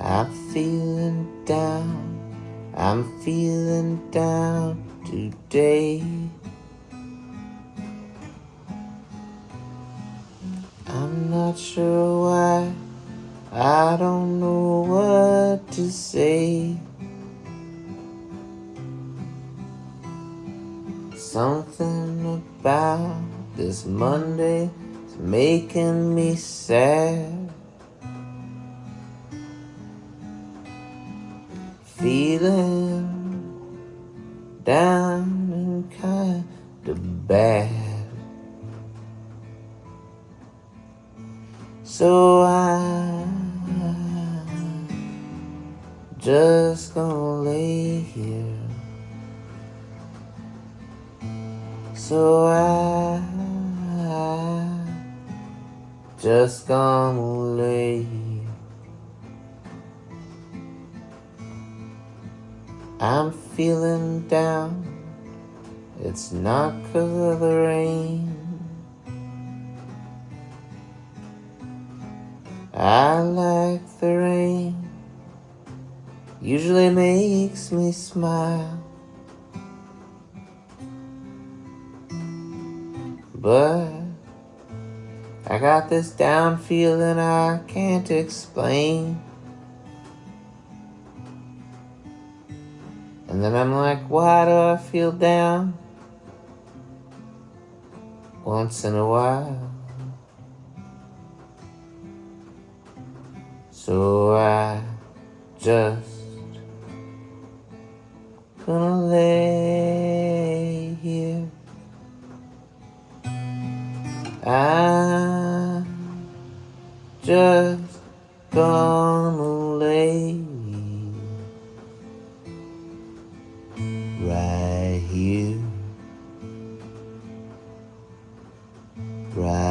I'm feeling down, I'm feeling down today. I'm not sure why, I don't know what to say. Something about this Monday is making me sad. Feeling down and kind of bad. So I just gonna lay here. So I just gonna lay here. I'm feeling down. It's not cause of the rain. I like the rain. Usually makes me smile. But I got this down feeling I can't explain. And then I'm like, why do I feel down? Once in a while. So I just gonna lay here. I just gonna right here, right